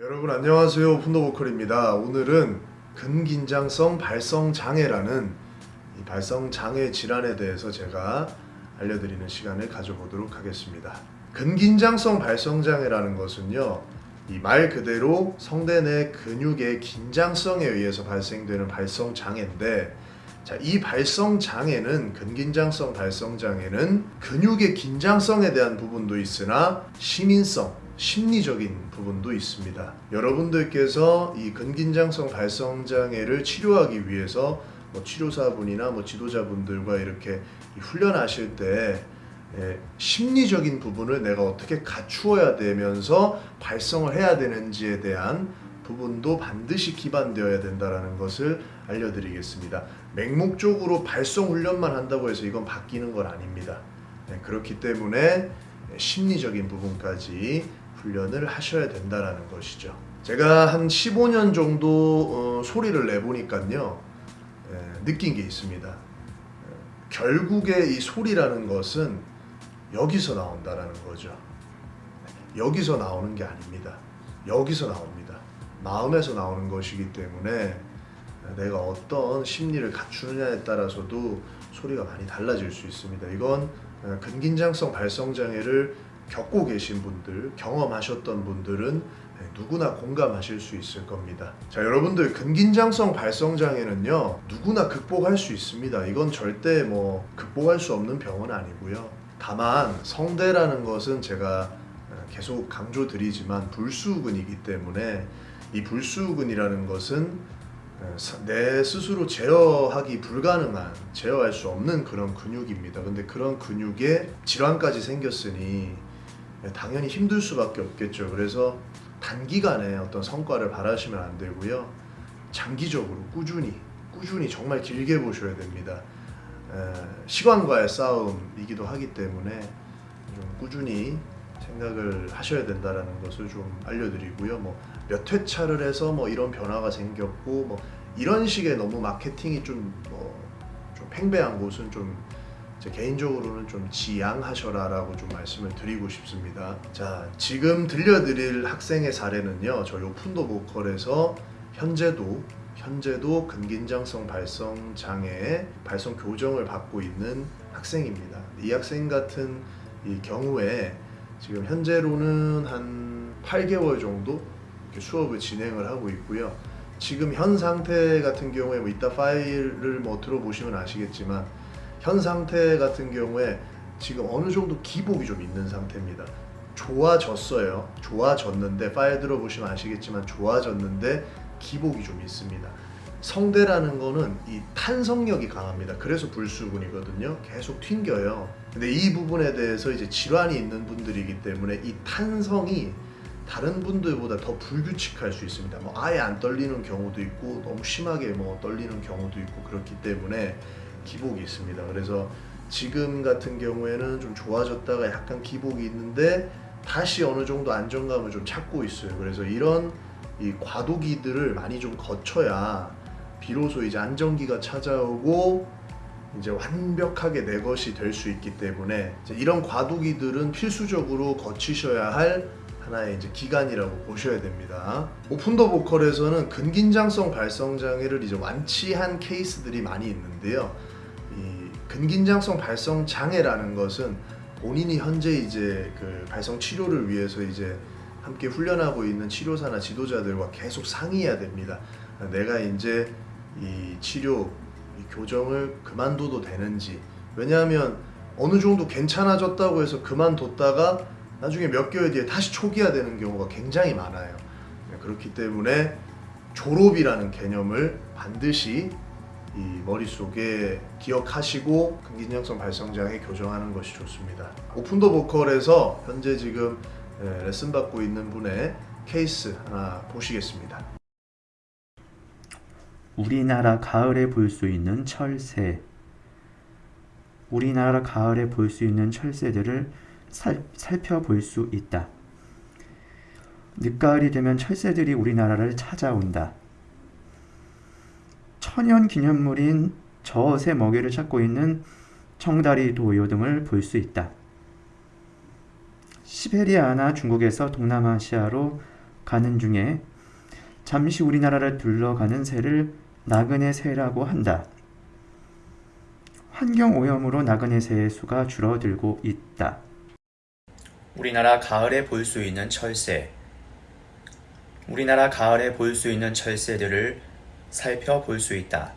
여러분 안녕하세요. 푼더보컬입니다. 오늘은 근긴장성 발성장애라는 이 발성장애 질환에 대해서 제가 알려드리는 시간을 가져보도록 하겠습니다. 근긴장성 발성장애라는 것은요 이 말 그대로 성대 내 근육의 긴장성에 의해서 발생되는 발성장애인데 자, 이 발성장애는 근긴장성 발성장애는 근육의 긴장성에 대한 부분도 있으나 시민성 심리적인 부분도 있습니다. 여러분들께서 이 근긴장성 발성장애를 치료하기 위해서 뭐 치료사분이나 뭐 지도자분들과 이렇게 훈련하실 때 예, 심리적인 부분을 내가 어떻게 갖추어야 되면서 발성을 해야 되는지에 대한 부분도 반드시 기반되어야 된다는 것을 알려드리겠습니다. 맹목적으로 발성 훈련만 한다고 해서 이건 바뀌는 건 아닙니다. 네, 그렇기 때문에 심리적인 부분까지 훈련을 하셔야 된다는 것이죠. 제가 한 15년 정도 어, 소리를 내보니까요. 예, 느낀 게 있습니다. 예, 결국에 이 소리라는 것은 여기서 나온다라는 거죠. 여기서 나오는 게 아닙니다. 여기서 나옵니다. 마음에서 나오는 것이기 때문에 내가 어떤 심리를 갖추느냐에 따라서도 소리가 많이 달라질 수 있습니다. 이건 어, 근긴장성 발성장애를 겪고 계신 분들, 경험하셨던 분들은 누구나 공감하실 수 있을 겁니다. 자, 여러분들 근긴장성 발성장애는요 누구나 극복할 수 있습니다. 이건 절대 뭐 극복할 수 없는 병은 아니고요. 다만 성대라는 것은 제가 계속 강조드리지만 불수근이기 때문에 이 불수근이라는 것은 내 스스로 제어하기 불가능한 제어할 수 없는 그런 근육입니다. 근데 그런 근육에 질환까지 생겼으니 당연히 힘들 수밖에 없겠죠. 그래서 단기간에 어떤 성과를 바라시면 안 되고요. 장기적으로 꾸준히 꾸준히 정말 길게 보셔야 됩니다. 시간과의 싸움이기도 하기 때문에 좀 꾸준히 생각을 하셔야 된다는 것을 좀 알려드리고요. 뭐 몇 회차를 해서 뭐 이런 변화가 생겼고 뭐 이런 식의 너무 마케팅이 좀뭐좀 팽배한 곳은 좀 개인적으로는 좀 지양하셔라 라고 좀 말씀을 드리고 싶습니다. 자 지금 들려드릴 학생의 사례는요 저희 오픈도 보컬에서 현재도 현재도 근긴장성 발성 장애 발성 교정을 받고 있는 학생입니다. 이 학생 같은 이 경우에 지금 현재로는 한 8개월 정도 수업을 진행을 하고 있고요. 지금 현 상태 같은 경우에 뭐 이따 파일을 뭐 들어보시면 아시겠지만 현 상태 같은 경우에 지금 어느 정도 기복이 좀 있는 상태입니다. 좋아졌어요. 좋아졌는데 파일 들어보시면 아시겠지만 좋아졌는데 기복이 좀 있습니다. 성대라는 거는 이 탄성력이 강합니다. 그래서 불수근이거든요. 계속 튕겨요. 근데 이 부분에 대해서 이제 질환이 있는 분들이기 때문에 이 탄성이 다른 분들보다 더 불규칙할 수 있습니다. 뭐 아예 안 떨리는 경우도 있고 너무 심하게 뭐 떨리는 경우도 있고 그렇기 때문에 기복이 있습니다. 그래서 지금 같은 경우에는 좀 좋아졌다가 약간 기복이 있는데 다시 어느 정도 안정감을 좀 찾고 있어요. 그래서 이런 이 과도기들을 많이 좀 거쳐야 비로소 이제 안정기가 찾아오고 이제 완벽하게 내 것이 될 수 있기 때문에 이런 과도기들은 필수적으로 거치셔야 할 하나의 이제 기간이라고 보셔야 됩니다. 오픈 더 보컬에서는 근긴장성 발성 장애를 이제 완치한 케이스들이 많이 있는데요. 근긴장성 발성 장애라는 것은 본인이 현재 이제 그 발성 치료를 위해서 이제 함께 훈련하고 있는 치료사나 지도자들과 계속 상의해야 됩니다. 내가 이제 이 치료, 이 교정을 그만둬도 되는지 왜냐하면 어느 정도 괜찮아졌다고 해서 그만뒀다가 나중에 몇 개월 뒤에 다시 초기화 되는 경우가 굉장히 많아요. 그렇기 때문에 졸업이라는 개념을 반드시 이 머릿속에 기억하시고 근긴장성 발성장애 교정하는 것이 좋습니다. 오픈더 보컬에서 현재 지금 예, 레슨 받고 있는 분의 케이스 하나 보시겠습니다. 우리나라 가을에 볼 수 있는 철새 우리나라 가을에 볼 수 있는 철새들을 살, 살펴볼 수 있다. 늦가을이 되면 철새들이 우리나라를 찾아온다. 천연 기념물인 젖의 먹이를 찾고 있는 청다리 도요 등을 볼 수 있다. 시베리아나 중국에서 동남아시아로 가는 중에 잠시 우리나라를 둘러가는 새를 나그네 새라고 한다. 환경 오염으로 나그네 새의 수가 줄어들고 있다. 우리나라 가을에 볼 수 있는 철새. 우리나라 가을에 볼 수 있는 철새들을 살펴볼 수 있다.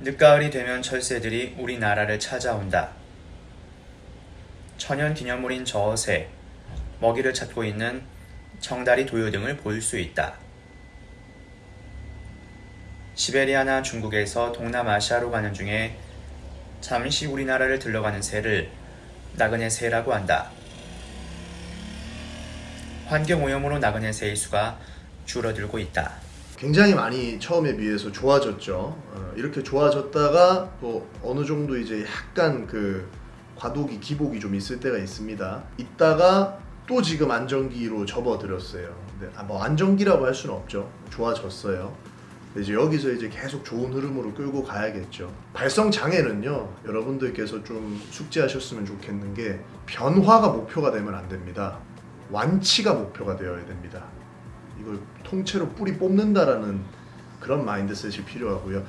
늦가을이 되면 철새들이 우리나라를 찾아온다. 천연 기념물인 저새, 먹이를 찾고 있는 청다리 도요 등을 볼 수 있다. 시베리아나 중국에서 동남아시아로 가는 중에 잠시 우리나라를 들러가는 새를 나그네 새라고 한다. 환경 오염으로 나그네 새의 수가 줄어들고 있다. 굉장히 많이 처음에 비해서 좋아졌죠. 어, 이렇게 좋아졌다가 또 어느 정도 이제 약간 그 과도기 기복이 좀 있을 때가 있습니다. 있다가 또 지금 안정기로 접어들었어요. 근데 아, 뭐 안정기라고 할 수는 없죠. 좋아졌어요. 이제 여기서 이제 계속 좋은 흐름으로 끌고 가야겠죠. 발성 장애는요, 여러분들께서 좀 숙지하셨으면 좋겠는 게 변화가 목표가 되면 안 됩니다. 완치가 목표가 되어야 됩니다. 이걸 통째로 뿌리 뽑는다라는 그런 마인드셋이 필요하고요.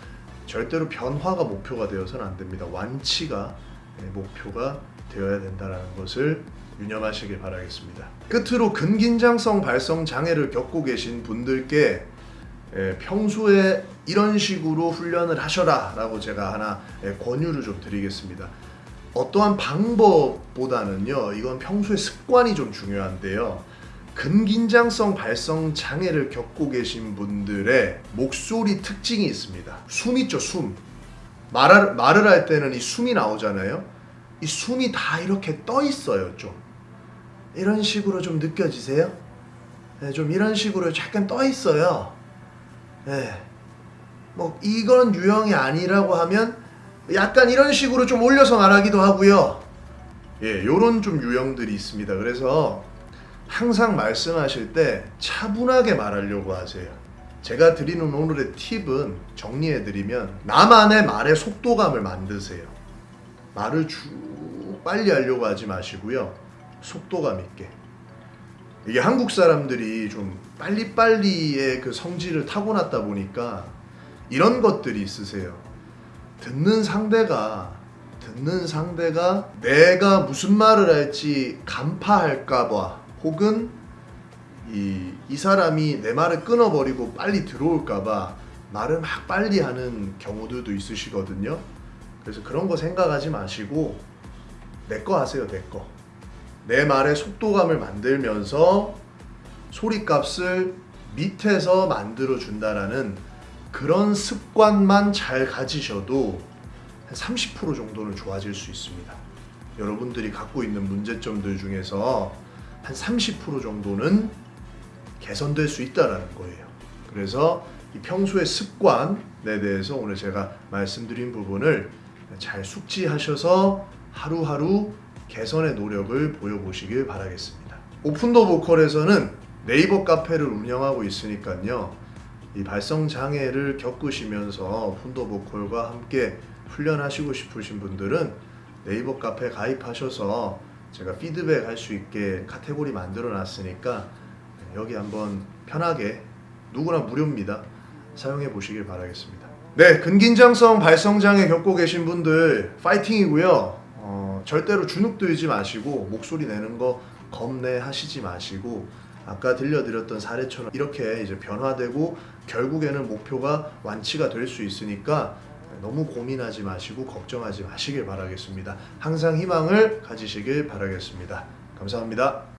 절대로 변화가 목표가 되어서는 안 됩니다. 완치가 예, 목표가 되어야 된다라는 것을 유념하시길 바라겠습니다. 끝으로 근긴장성 발성 장애를 겪고 계신 분들께 예, 평소에 이런 식으로 훈련을 하셔라 라고 제가 하나 예, 권유를 좀 드리겠습니다. 어떠한 방법보다는요, 이건 평소에 습관이 좀 중요한데요. 근긴장성 발성 장애를 겪고 계신 분들의 목소리 특징이 있습니다. 숨 있죠, 숨. 말을, 말을 할 때는 이 숨이 나오잖아요. 이 숨이 다 이렇게 떠 있어요, 좀. 이런 식으로 좀 느껴지세요? 네, 좀 이런 식으로 약간 떠 있어요. 네. 뭐 이건 유형이 아니라고 하면 약간 이런 식으로 좀 올려서 말하기도 하고요. 예, 요런 좀 유형들이 있습니다. 그래서 항상 말씀하실 때 차분하게 말하려고 하세요. 제가 드리는 오늘의 팁은 정리해드리면 나만의 말의 속도감을 만드세요. 말을 쭉 빨리 하려고 하지 마시고요. 속도감 있게. 이게 한국 사람들이 좀 빨리빨리의 그 성질을 타고났다 보니까 이런 것들이 있으세요. 듣는 상대가 듣는 상대가 내가 무슨 말을 할지 간파할까봐 혹은 이, 이 사람이 내 말을 끊어버리고 빨리 들어올까봐 말을 막 빨리 하는 경우들도 있으시거든요. 그래서 그런 거 생각하지 마시고 내 거 하세요, 내 거. 내 말의 속도감을 만들면서 소리값을 밑에서 만들어 준다라는 그런 습관만 잘 가지셔도 한 30% 정도는 좋아질 수 있습니다. 여러분들이 갖고 있는 문제점들 중에서 한 30% 정도는 개선될 수 있다라는 거예요. 그래서 이 평소의 습관에 대해서 오늘 제가 말씀드린 부분을 잘 숙지하셔서 하루하루 개선의 노력을 보여보시길 바라겠습니다. 오픈더 보컬에서는 네이버 카페를 운영하고 있으니까요. 이 발성 장애를 겪으시면서 푼더 보컬과 함께 훈련하시고 싶으신 분들은 네이버 카페 가입하셔서 제가 피드백 할 수 있게 카테고리 만들어 놨으니까 여기 한번 편하게 누구나 무료입니다. 사용해 보시길 바라겠습니다. 네, 근긴장성 발성 장애 겪고 계신 분들 파이팅이고요. 어, 절대로 주눅 들지 마시고 목소리 내는 거 겁내 하시지 마시고 아까 들려드렸던 사례처럼 이렇게 이제 변화되고 결국에는 목표가 완치가 될 수 있으니까 너무 고민하지 마시고 걱정하지 마시길 바라겠습니다. 항상 희망을 가지시길 바라겠습니다. 감사합니다.